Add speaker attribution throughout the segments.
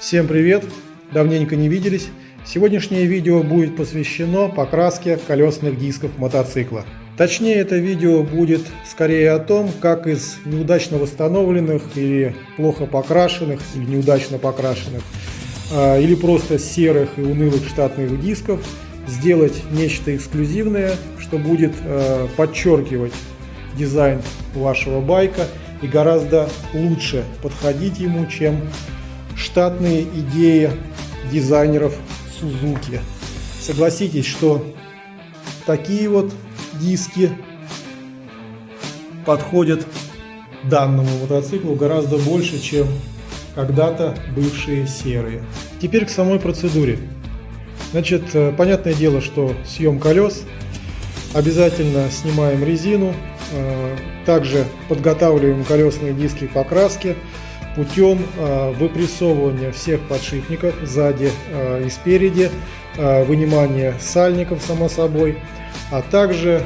Speaker 1: Всем привет! Давненько не виделись. Сегодняшнее видео будет посвящено покраске колесных дисков мотоцикла. Точнее, это видео будет скорее о том, как из неудачно восстановленных или плохо покрашенных, или неудачно покрашенных, а, или просто серых и унылых штатных дисков сделать нечто эксклюзивное, что будет а, подчеркивать дизайн вашего байка и гораздо лучше подходить ему, чем штатные идеи дизайнеров Suzuki. Согласитесь, что такие вот диски подходят данному мотоциклу гораздо больше, чем когда-то бывшие серые. Теперь к самой процедуре. Значит, э, понятное дело, что съем колес, обязательно снимаем резину, э, также подготавливаем колесные диски к покраске, путем э, выпрессовывания всех подшипников сзади э, и спереди, э, вынимания сальников, само собой, а также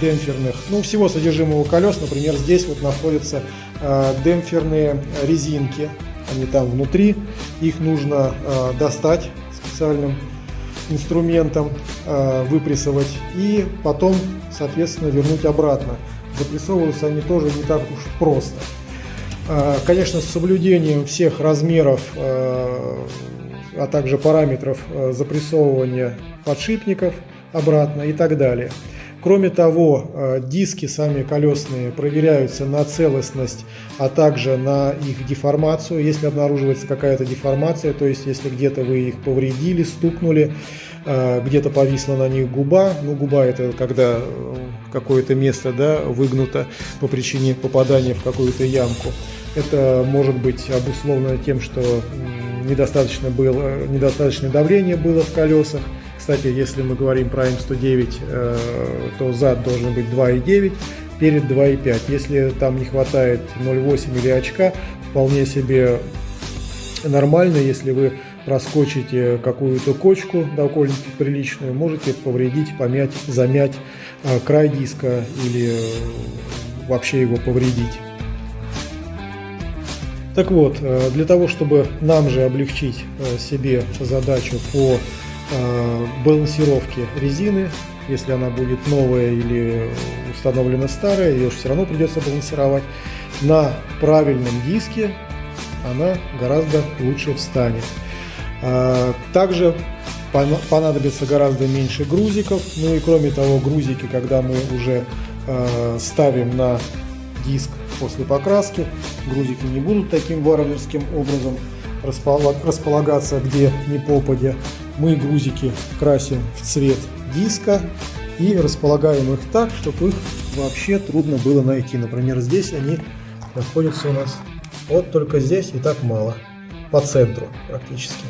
Speaker 1: демпферных, ну всего содержимого колес, например, здесь вот находятся демпферные резинки, они там внутри, их нужно достать специальным инструментом, выпрессовать и потом, соответственно, вернуть обратно. Запрессовываются они тоже не так уж просто. А, конечно, с соблюдением всех размеров, а, а также параметров а, запрессовывания подшипников обратно и так далее. Кроме того, диски сами колесные проверяются на целостность, а также на их деформацию. Если обнаруживается какая-то деформация, то есть если где-то вы их повредили, стукнули, где-то повисла на них губа, ну губа это когда какое-то место да, выгнуто по причине попадания в какую-то ямку, это может быть обусловлено тем, что недостаточно было, недостаточное давление было в колесах. Кстати, если мы говорим про М109, э, то зад должен быть 2,9 перед 2,5. Если там не хватает 0,8 или очка, вполне себе нормально, если вы проскочите какую-то кочку довольно-таки приличную, можете повредить, помять, замять э, край диска или э, вообще его повредить. Так вот, э, для того, чтобы нам же облегчить э, себе задачу по э, балансировке резины, если она будет новая или установлена старая, ее же все равно придется балансировать, на правильном диске она гораздо лучше встанет. Также понадобится гораздо меньше грузиков, ну и кроме того грузики, когда мы уже ставим на диск после покраски. Грузики не будут таким варварским образом располагаться где ни попадя. Мы грузики красим в цвет диска и располагаем их так, чтобы их вообще трудно было найти. Например, здесь они находятся у нас вот только здесь и так мало, по центру практически.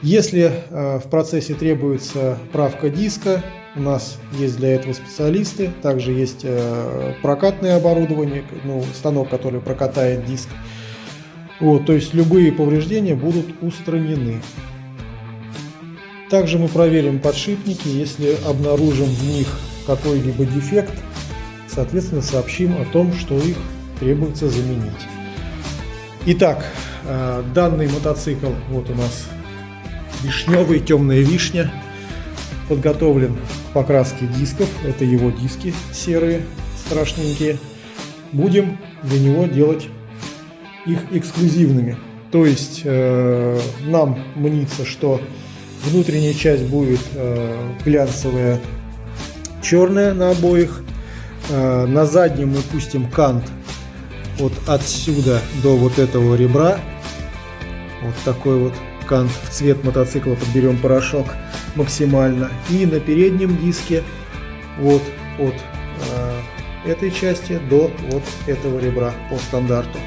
Speaker 1: Если э, в процессе требуется правка диска, у нас есть для этого специалисты, также есть э, прокатное оборудование, ну, станок, который прокатает диск. Вот, то есть любые повреждения будут устранены. Также мы проверим подшипники, если обнаружим в них какой-либо дефект, соответственно сообщим о том, что их требуется заменить. Итак, э, данный мотоцикл, вот у нас вишневый, темная вишня, подготовлен к покраске дисков. Это его диски серые, страшненькие. Будем для него делать их эксклюзивными. То есть э, нам мнится, что внутренняя часть будет э, глянцевая, черная на обоих. Э, на заднем мы пустим кант вот отсюда до вот этого ребра. Вот такой вот кант в цвет мотоцикла подберем порошок максимально. И на переднем диске вот от э, этой части до вот этого ребра по стандарту.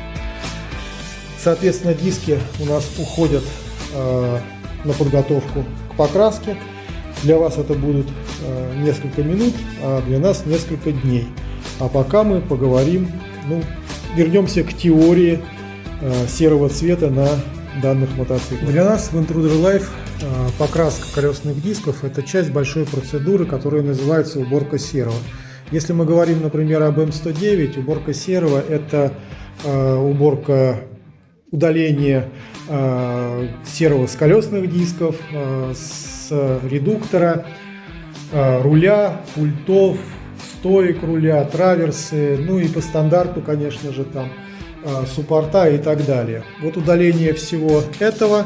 Speaker 1: Соответственно, диски у нас уходят э, на подготовку к покраске. Для вас это будут э, несколько минут, а для нас несколько дней. А пока мы поговорим, ну, вернемся к теории э, серого цвета на данных мотоциклов. Для нас в Intruder Life покраска колесных дисков – это часть большой процедуры, которая называется уборка серого. Если мы говорим, например, об М109, уборка серого – это э, уборка удаление э, серого с колесных дисков, с редуктора, руля, пультов, стоек руля, траверсы, ну и по стандарту, конечно же, там суппорта и так далее. Вот удаление всего этого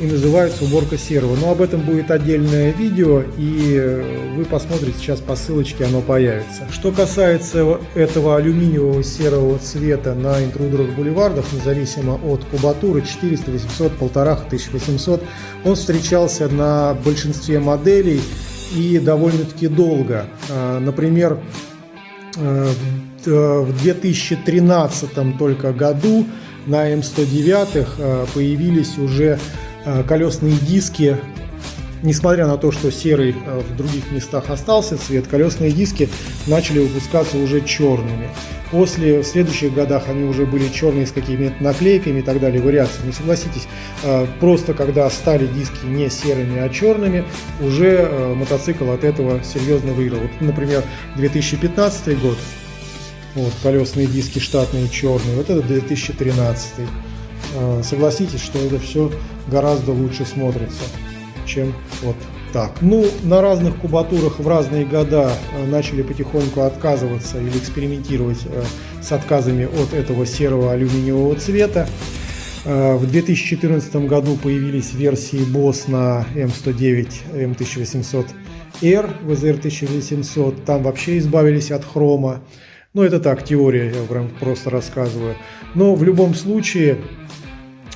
Speaker 1: и называется уборка серого. Но об этом будет отдельное видео, и э, вы посмотрите сейчас по ссылочке, оно появится. Что касается этого алюминиевого серого цвета на интрудерах бульвардах, независимо от кубатуры 400, 800, 1500, 1800, он встречался на большинстве моделей и довольно-таки долго. А, например, э, в 2013 только году на М109 появились уже Э, колесные диски, несмотря на то, что серый э, в других местах остался цвет, колесные диски начали выпускаться уже черными. После, в следующих годах они уже были черные с какими-то наклейками и так далее, вариациями. Но согласитесь, э, просто когда стали диски не серыми, а черными, уже мотоцикл от этого серьезно выиграл. Вот, например, 2015 год, вот, колесные диски штатные черные, вот это 2013. Согласитесь, что это все гораздо лучше смотрится, чем вот так. Ну, на разных кубатурах в разные года э, начали потихоньку отказываться или экспериментировать э, с отказами от этого серого алюминиевого цвета. Э, в 2014 году появились версии BOSS на M109, M1800R, VZR 1800. Там вообще избавились от хрома. Ну, это так, теория, я прям просто рассказываю. Но в любом случае,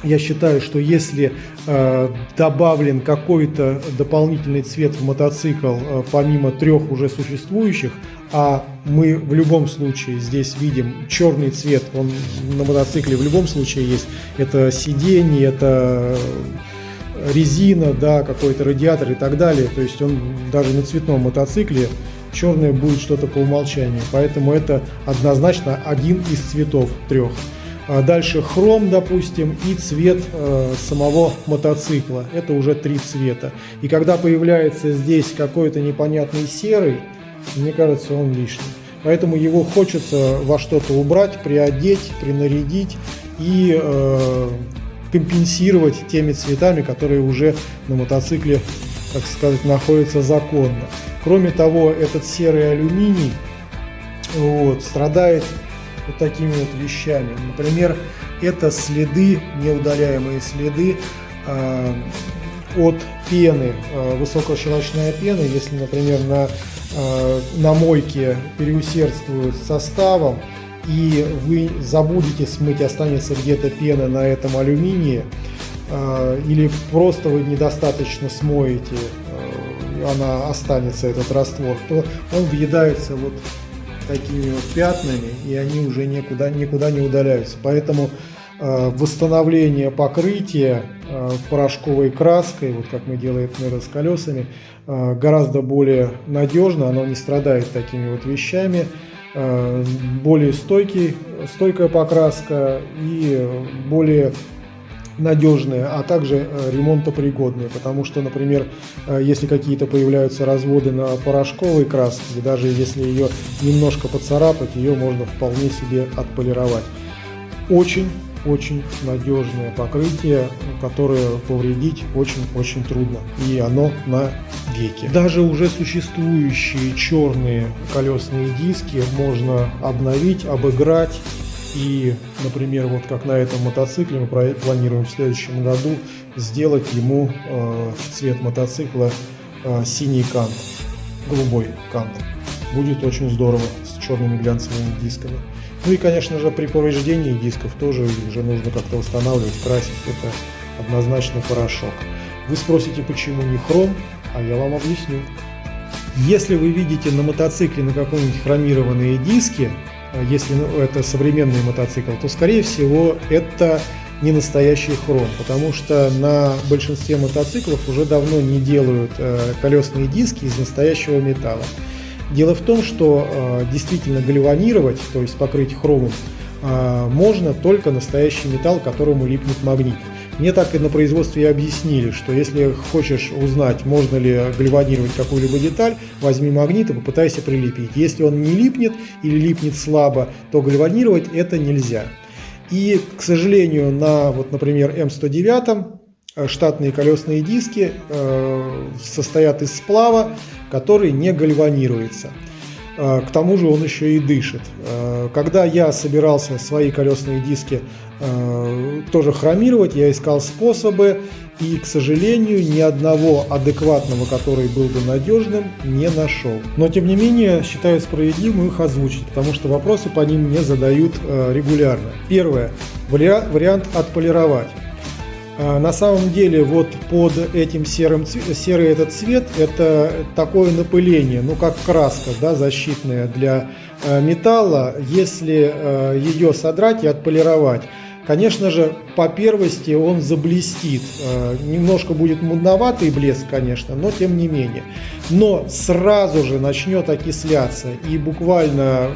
Speaker 1: я считаю, что если э, добавлен какой-то дополнительный цвет в мотоцикл, э, помимо трех уже существующих, а мы в любом случае здесь видим черный цвет, он на мотоцикле в любом случае есть, это сиденье, это резина, да, какой-то радиатор и так далее, то есть он даже на цветном мотоцикле черное будет что-то по умолчанию, поэтому это однозначно один из цветов трех. А дальше хром, допустим, и цвет э, самого мотоцикла. Это уже три цвета. И когда появляется здесь какой-то непонятный серый, мне кажется, он лишний. Поэтому его хочется во что-то убрать, приодеть, принарядить и э, компенсировать теми цветами, которые уже на мотоцикле, так сказать, находятся законно. Кроме того, этот серый алюминий вот, страдает вот такими вот вещами. Например, это следы, неудаляемые следы э, от пены, э, высокощелочная пена, если, например, на, э, на мойке переусердствуют составом, и вы забудете смыть, останется где-то пена на этом алюминии, э, или просто вы недостаточно смоете, э, она останется, этот раствор, то он въедается вот такими вот пятнами, и они уже никуда, никуда не удаляются. Поэтому э, восстановление покрытия э, порошковой краской, вот как мы делаем, например, с колесами, э, гораздо более надежно, оно не страдает такими вот вещами, э, более стойкий, стойкая покраска и более надежные, а также э, ремонтопригодные, потому что, например, э, если какие-то появляются разводы на порошковой краске, даже если ее немножко поцарапать, ее можно вполне себе отполировать. Очень очень надежное покрытие, которое повредить очень-очень трудно. И оно на веке. Даже уже существующие черные колесные диски можно обновить, обыграть и, например, вот как на этом мотоцикле мы планируем в следующем году сделать ему э, цвет мотоцикла э, синий кант, голубой кант. Будет очень здорово с черными глянцевыми дисками. Ну и, конечно же, при повреждении дисков тоже уже нужно как-то восстанавливать, красить. Это однозначно порошок. Вы спросите, почему не хром, а я вам объясню. Если вы видите на мотоцикле на каком-нибудь хромированные диски, если ну, это современный мотоцикл, то скорее всего это не настоящий хром, потому что на большинстве мотоциклов уже давно не делают э, колесные диски из настоящего металла. Дело в том, что э, действительно гальванировать, то есть покрыть хромом, э, можно только настоящий металл, которому липнет магнит. Мне так и на производстве объяснили, что если хочешь узнать, можно ли гальванировать какую-либо деталь, возьми магнит и попытайся прилепить. Если он не липнет или липнет слабо, то гальванировать это нельзя. И, к сожалению, на, вот, например, М109 э, штатные колесные диски э, состоят из сплава, который не гальванируется. Э, к тому же он еще и дышит. Э, когда я собирался свои колесные диски э, тоже хромировать, я искал способы, и, к сожалению, ни одного адекватного, который был бы надежным, не нашел. Но, тем не менее, считаю справедливым их озвучить, потому что вопросы по ним мне задают регулярно. Первое. Вариант отполировать. А, на самом деле вот под этим серым, серый этот цвет это такое напыление, ну как краска да, защитная для э, металла. Если э, ее содрать и отполировать, конечно же по первости он заблестит. Э, немножко будет мудноватый блеск, конечно, но тем не менее. Но сразу же начнет окисляться и буквально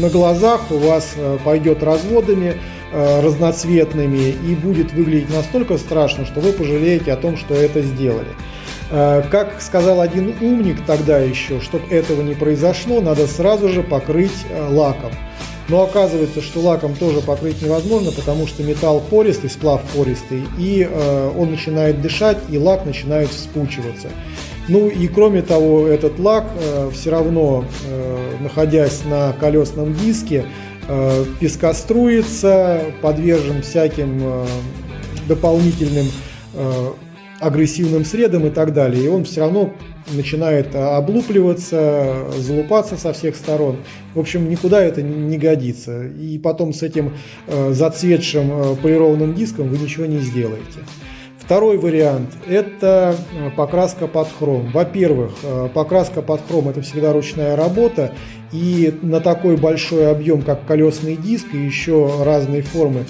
Speaker 1: на глазах у вас пойдет разводами разноцветными и будет выглядеть настолько страшно, что вы пожалеете о том, что это сделали. Э, как сказал один умник тогда еще, чтобы этого не произошло, надо сразу же покрыть э, лаком. Но оказывается, что лаком тоже покрыть невозможно, потому что металл пористый, сплав пористый, и он начинает дышать, и лак начинает вспучиваться. Ну и кроме того, этот лак все равно, находясь на колесном диске, Э, пескоструится, подвержен всяким э, дополнительным э, агрессивным средам и так далее. И он все равно начинает облупливаться, залупаться со всех сторон. В общем, никуда это не годится. И потом с этим зацветшим полированным диском вы ничего не сделаете. Второй вариант – это э, покраска под хром. Во-первых, э, покраска под хром – это всегда ручная работа, и на такой большой объем, как колесный диск, и еще разные формы,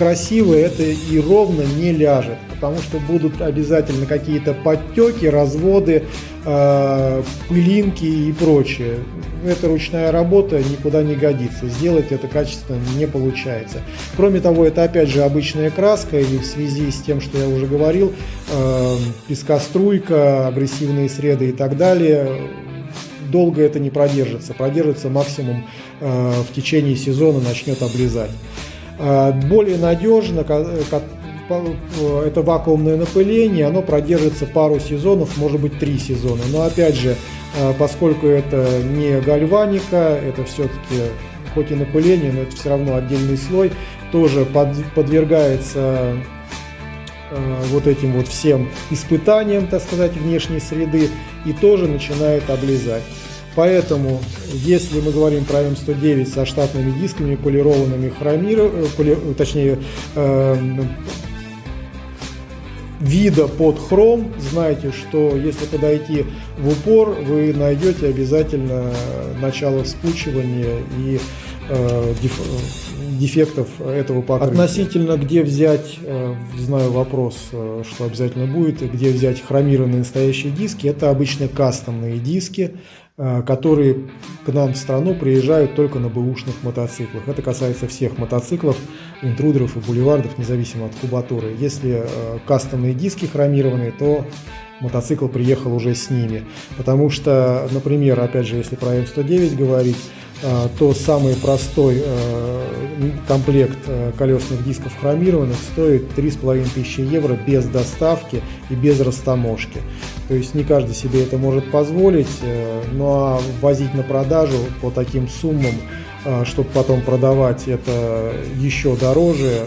Speaker 1: красиво это и ровно не ляжет, потому что будут обязательно какие-то подтеки, разводы, э, пылинки и прочее. Это ручная работа, никуда не годится. Сделать это качественно не получается. Кроме того, это опять же обычная краска, и в связи с тем, что я уже говорил, э, пескоструйка, агрессивные среды и так далее, долго это не продержится. Продержится максимум э, в течение сезона, начнет облизать. Э, более надежно, Э, это вакуумное напыление, оно продержится пару сезонов, может быть три сезона. Но опять же, поскольку это не гальваника, это все-таки хоть и напыление, но это все равно отдельный слой, тоже под, подвергается вот этим вот всем испытаниям, так сказать, внешней среды и тоже начинает облизать. Поэтому, если мы говорим про М109 со штатными дисками, полированными хромир, поли, точнее, э, вида под хром, знайте, что если подойти в упор, вы найдете обязательно начало вспучивания и э, деф, дефектов этого покрытия. Относительно где взять, э, знаю вопрос, э, что обязательно будет, где взять хромированные настоящие диски, это обычно кастомные диски, Э, которые к нам в страну приезжают только на бэушных мотоциклах. Это касается всех мотоциклов, интрудеров и бульвардов, независимо от кубатуры. Если кастомные диски хромированные, то мотоцикл приехал уже с ними. Потому что, например, опять же, если про М109 говорить, то самый простой комплект колесных дисков хромированных стоит 3500 евро без доставки и без растаможки. То есть не каждый себе это может позволить, э, ну а возить на продажу по таким суммам, э, чтобы потом продавать это еще дороже, э,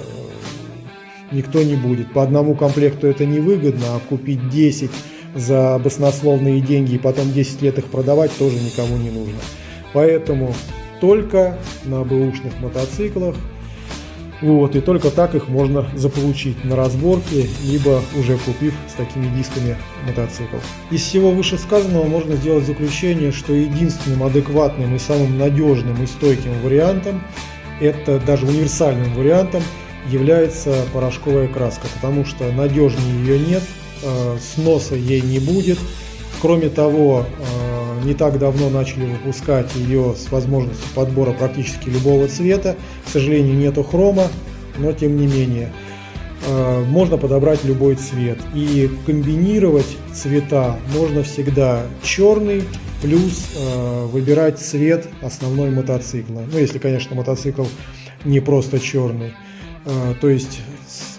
Speaker 1: никто не будет. По одному комплекту это невыгодно, а купить 10 за баснословные деньги и потом 10 лет их продавать тоже никому не нужно. Поэтому только на бэушных мотоциклах вот, и только так их можно заполучить на разборке, либо уже купив с такими дисками мотоцикл. Из всего вышесказанного можно сделать заключение, что единственным адекватным и самым надежным и стойким вариантом, это даже универсальным вариантом, является порошковая краска, потому что надежнее ее нет, э, сноса ей не будет. Кроме того, э, не так давно начали выпускать ее с возможностью подбора практически любого цвета. К сожалению, нету хрома, но тем не менее. Э, можно подобрать любой цвет. И комбинировать цвета можно всегда черный плюс э, выбирать цвет основной мотоцикла. Ну, если, конечно, мотоцикл не просто черный. Э, то есть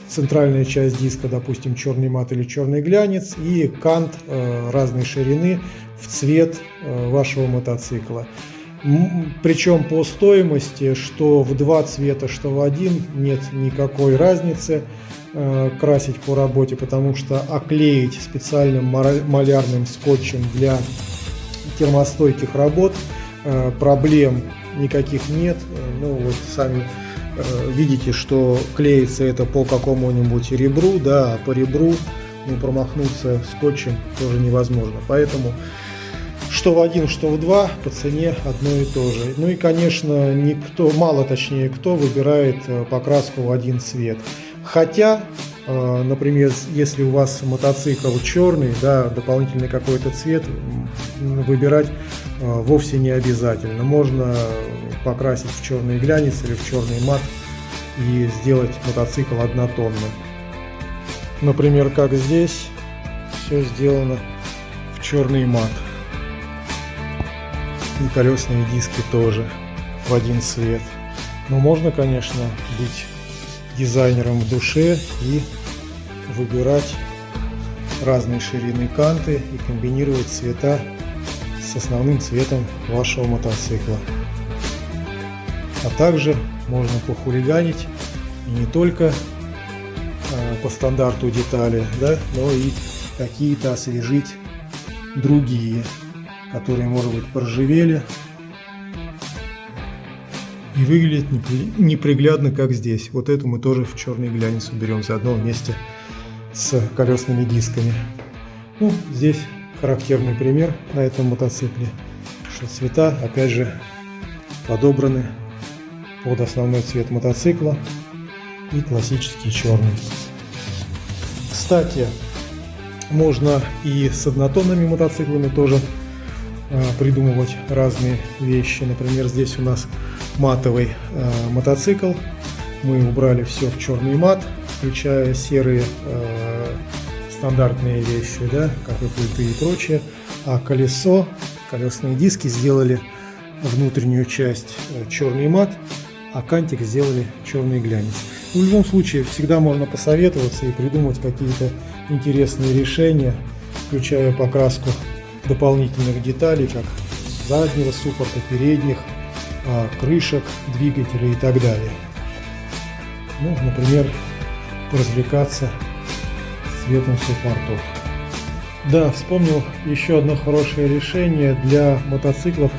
Speaker 1: центральная часть диска, допустим, черный мат или черный глянец, и кант разной ширины в цвет э, вашего мотоцикла. Причем по стоимости, что в два цвета, что в один, нет никакой разницы э, красить по работе, потому что оклеить специальным малярным скотчем для термостойких работ э, проблем никаких нет. Ну вот сами видите, что клеится это по какому-нибудь ребру, да, а по ребру ну, промахнуться скотчем тоже невозможно. Поэтому что в один, что в два по цене одно и то же. Ну и, конечно, никто, мало точнее кто выбирает э, покраску в один цвет. Хотя, э, например, если у вас мотоцикл черный, да, дополнительный какой-то цвет, выбирать э, вовсе не обязательно. Можно покрасить в черный глянец или в черный мат и сделать мотоцикл однотонным. Например, как здесь все сделано в черный мат. И колесные диски тоже в один цвет. Но можно, конечно, быть дизайнером в душе и выбирать разные ширины канты и комбинировать цвета с основным цветом вашего мотоцикла. А также можно похулиганить и не только э, по стандарту детали, да, но и какие-то освежить другие которые, может быть, проживели и выглядит неприглядно, как здесь. Вот эту мы тоже в черный глянец уберем заодно вместе с колесными дисками. Ну, здесь характерный пример на этом мотоцикле, что цвета, опять же, подобраны под основной цвет мотоцикла и классический черный. Кстати, можно и с однотонными мотоциклами тоже придумывать разные вещи. Например, здесь у нас матовый э, мотоцикл. Мы убрали все в черный мат, включая серые э, стандартные вещи, да, как и пульты и прочее. А колесо, колесные диски сделали внутреннюю часть э, черный мат, а кантик сделали черный глянец. В любом случае, всегда можно посоветоваться и придумать какие-то интересные решения, включая покраску дополнительных деталей, как заднего суппорта, передних, а, крышек, двигателей и так далее. Ну, например, развлекаться цветом суппортов. Да, вспомнил еще одно хорошее решение для мотоциклов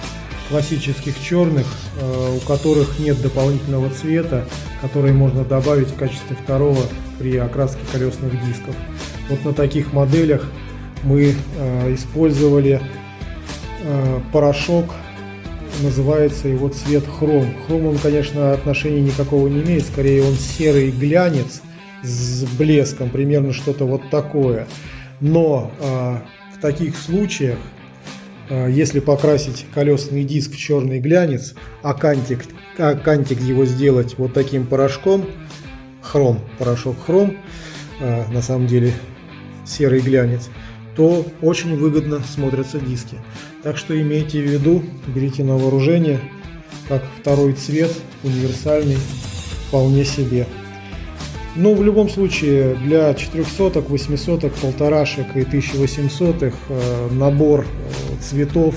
Speaker 1: классических черных, а, у которых нет дополнительного цвета, который можно добавить в качестве второго при окраске колесных дисков. Вот на таких моделях мы э, использовали э, порошок, называется его цвет хром. Хром он, конечно, отношения никакого не имеет, скорее он серый глянец с блеском, примерно что-то вот такое. Но э, в таких случаях, если покрасить колесный диск в черный глянец, а кантик, а кантик его сделать вот таким порошком, хром, порошок хром, на самом деле серый глянец, то очень выгодно смотрятся диски. Так что имейте в виду, берите на вооружение, как второй цвет, универсальный, вполне себе. Но в любом случае для 400, 800, полторашек и 1800 э, набор э, цветов,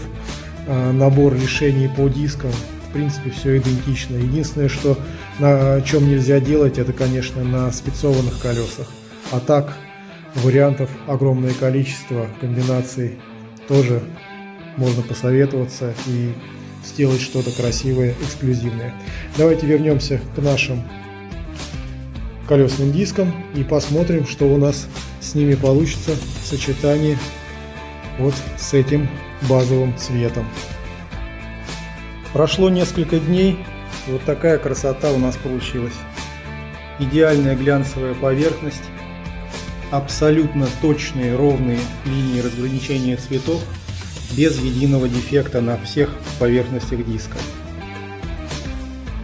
Speaker 1: э, набор решений по дискам, в принципе все идентично. Единственное, что на чем нельзя делать, это, конечно, на спецованных колесах. А так Вариантов огромное количество, комбинаций тоже можно посоветоваться и сделать что-то красивое, эксклюзивное. Давайте вернемся к нашим колесным дискам и посмотрим, что у нас с ними получится в сочетании вот с этим базовым цветом. Прошло несколько дней, вот такая красота у нас получилась. Идеальная глянцевая поверхность, абсолютно точные ровные линии разграничения цветов без единого дефекта на всех поверхностях диска.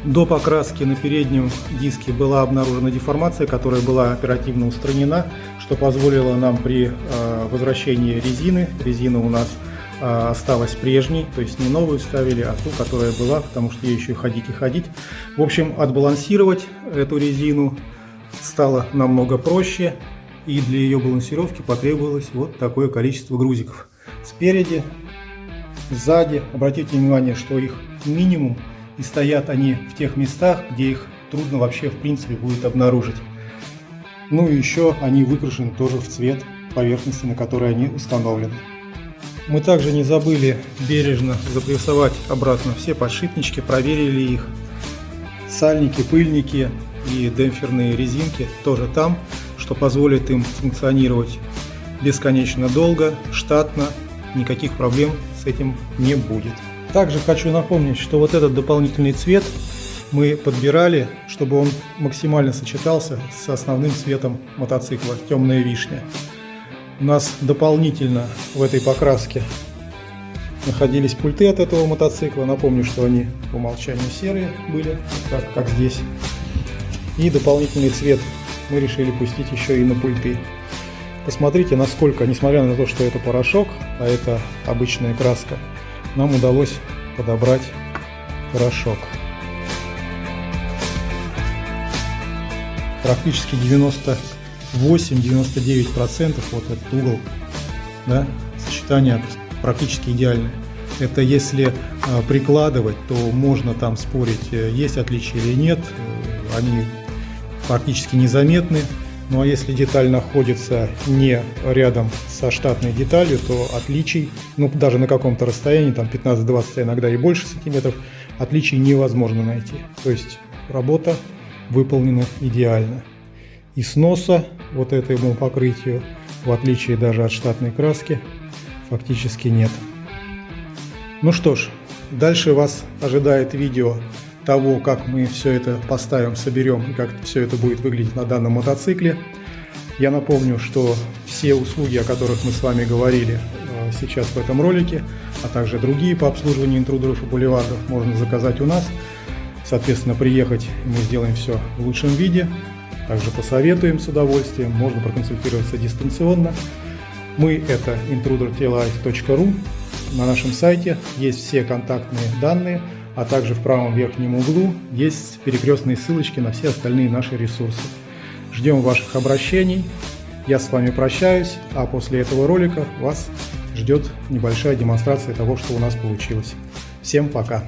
Speaker 1: До покраски на переднем диске была обнаружена деформация, которая была оперативно устранена, что позволило нам при э, возвращении резины, резина у нас а, осталась прежней, то есть не новую ставили, а ту, которая была, потому что ей еще ходить и ходить. В общем, отбалансировать эту резину стало намного проще, и для ее балансировки потребовалось вот такое количество грузиков. Спереди, сзади, обратите внимание, что их минимум, и стоят они в тех местах, где их трудно вообще в принципе будет обнаружить. Ну и еще они выкрашены тоже в цвет поверхности, на которой они установлены. Мы также не забыли бережно запрессовать обратно все подшипнички, проверили их. Сальники, пыльники и демпферные резинки тоже там, что позволит им функционировать бесконечно долго, штатно, никаких проблем с этим не будет. Также хочу напомнить, что вот этот дополнительный цвет мы подбирали, чтобы он максимально сочетался с основным цветом мотоцикла, темная вишня. У нас дополнительно в этой покраске находились пульты от этого мотоцикла. Напомню, что они по умолчанию серые были, так как здесь. И дополнительный цвет мы решили пустить еще и на пульты. Посмотрите, насколько, несмотря на то, что это порошок, а это обычная краска, нам удалось подобрать порошок. Практически 90 8-99% вот этот угол, да, сочетание практически идеальное. Это если э, прикладывать, то можно там спорить, э, есть отличия или нет, они практически незаметны. Ну а если деталь находится не рядом со штатной деталью, то отличий, ну даже на каком-то расстоянии, там 15-20, а иногда и больше сантиметров, отличий невозможно найти. То есть работа выполнена идеально и сноса вот этому покрытию, в отличие даже от штатной краски, фактически нет. Ну что ж, дальше вас ожидает видео того, как мы все это поставим, соберем и как все это будет выглядеть на данном мотоцикле. Я напомню, что все услуги, о которых мы с вами говорили э, сейчас в этом ролике, а также другие по обслуживанию интрудеров и бульвардов можно заказать у нас. Соответственно, приехать мы сделаем все в лучшем виде. Также посоветуем с удовольствием, можно проконсультироваться дистанционно. Мы это intrudertlife.ru. На нашем сайте есть все контактные данные, а также в правом верхнем углу есть перекрестные ссылочки на все остальные наши ресурсы. Ждем ваших обращений. Я с вами прощаюсь, а после этого ролика вас ждет небольшая демонстрация того, что у нас получилось. Всем пока!